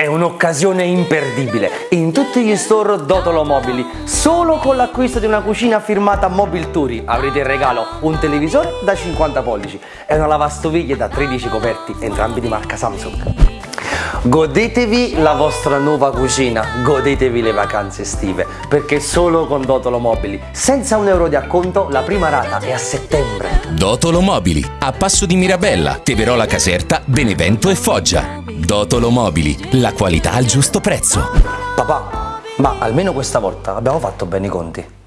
È un'occasione imperdibile in tutti gli store Dotolo Mobili. Solo con l'acquisto di una cucina firmata Mobile Turi avrete in regalo un televisore da 50 pollici e una lavastoviglie da 13 coperti, entrambi di marca Samsung. Godetevi la vostra nuova cucina, godetevi le vacanze estive, perché solo con Dotolo Mobili, senza un euro di acconto, la prima rata è a settembre. Dotolo Mobili, a Passo di Mirabella, Teverola Caserta, Benevento e Foggia. Dotolo Mobili, la qualità al giusto prezzo. Papà, ma almeno questa volta abbiamo fatto bene i conti.